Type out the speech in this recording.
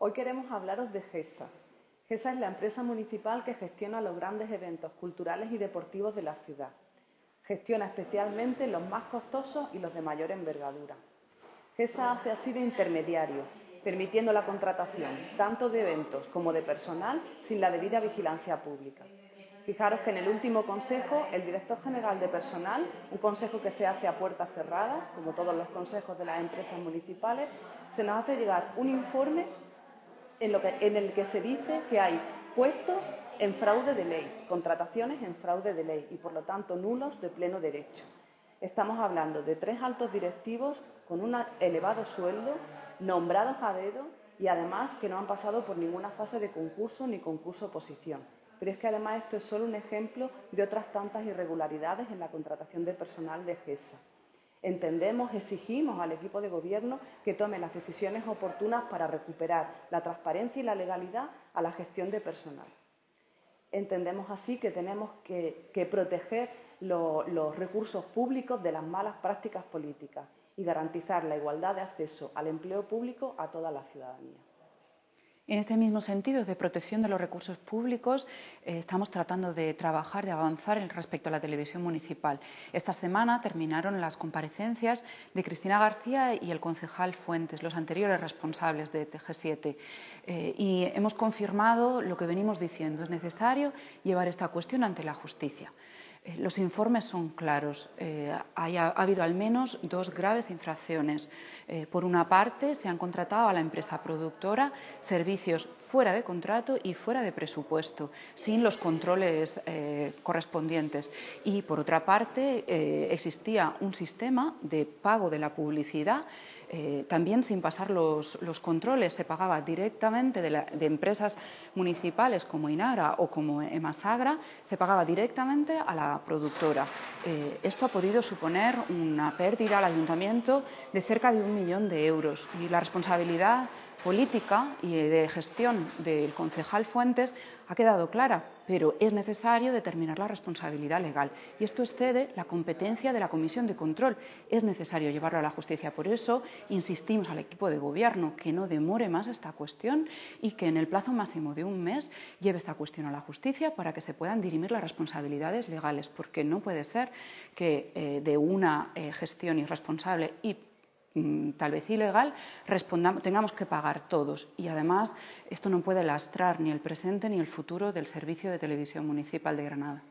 Hoy queremos hablaros de GESA. GESA es la empresa municipal que gestiona los grandes eventos culturales y deportivos de la ciudad. Gestiona especialmente los más costosos y los de mayor envergadura. GESA hace así de intermediario, permitiendo la contratación tanto de eventos como de personal sin la debida vigilancia pública. Fijaros que en el último consejo, el director general de personal, un consejo que se hace a puertas cerradas, como todos los consejos de las empresas municipales, se nos hace llegar un informe en, el que se dice que hay puestos en fraude de ley, contrataciones en fraude de ley y, por lo tanto, nulos de pleno derecho. Estamos hablando de tres altos directivos con un elevado sueldo, nombrados a dedo y además que no han pasado por ninguna fase de concurso ni concurso-oposición. Pero es que además esto es solo un ejemplo de otras tantas irregularidades en la contratación de personal de GESA. Entendemos, exigimos al equipo de gobierno que tome las decisiones oportunas para recuperar la transparencia y la legalidad a la gestión de personal. Entendemos así que tenemos que, proteger los recursos públicos de las malas prácticas políticas y garantizar la igualdad de acceso al empleo público a toda la ciudadanía. En este mismo sentido de protección de los recursos públicos, eh, estamos tratando de trabajar, de avanzar respecto a la televisión municipal. Esta semana terminaron las comparecencias de Cristina García y el concejal Fuentes, los anteriores responsables de TG7. Eh, y hemos confirmado lo que venimos diciendo. Es necesario llevar esta cuestión ante la justicia. Eh, los informes son claros. Eh, ha habido al menos dos graves infracciones. Eh, por una parte, se han contratado a la empresa productora servicios fuera de contrato y fuera de presupuesto, sin los controles correspondientes. Y por otra parte, existía un sistema de pago de la publicidad también sin pasar los, controles, se pagaba directamente de, empresas municipales como Inara o como Emasagra, se pagaba directamente a la productora. Eh, esto ha podido suponer una pérdida al ayuntamiento de cerca de un millón de euros y la responsabilidad política y de gestión del concejal Fuentes ha quedado clara, pero es necesario determinar la responsabilidad legal y esto excede la competencia de la Comisión de Control. Es necesario llevarlo a la justicia. Por eso insistimos al equipo de gobierno que no demore más esta cuestión y que en el plazo máximo de un mes lleve esta cuestión a la justicia para que se puedan dirimir las responsabilidades legales, porque no puede ser que eh, de una eh, gestión irresponsable y tal vez ilegal, tengamos que pagar todos. Y además, esto no puede lastrar ni el presente ni el futuro del Servicio de Televisión Municipal de Granada.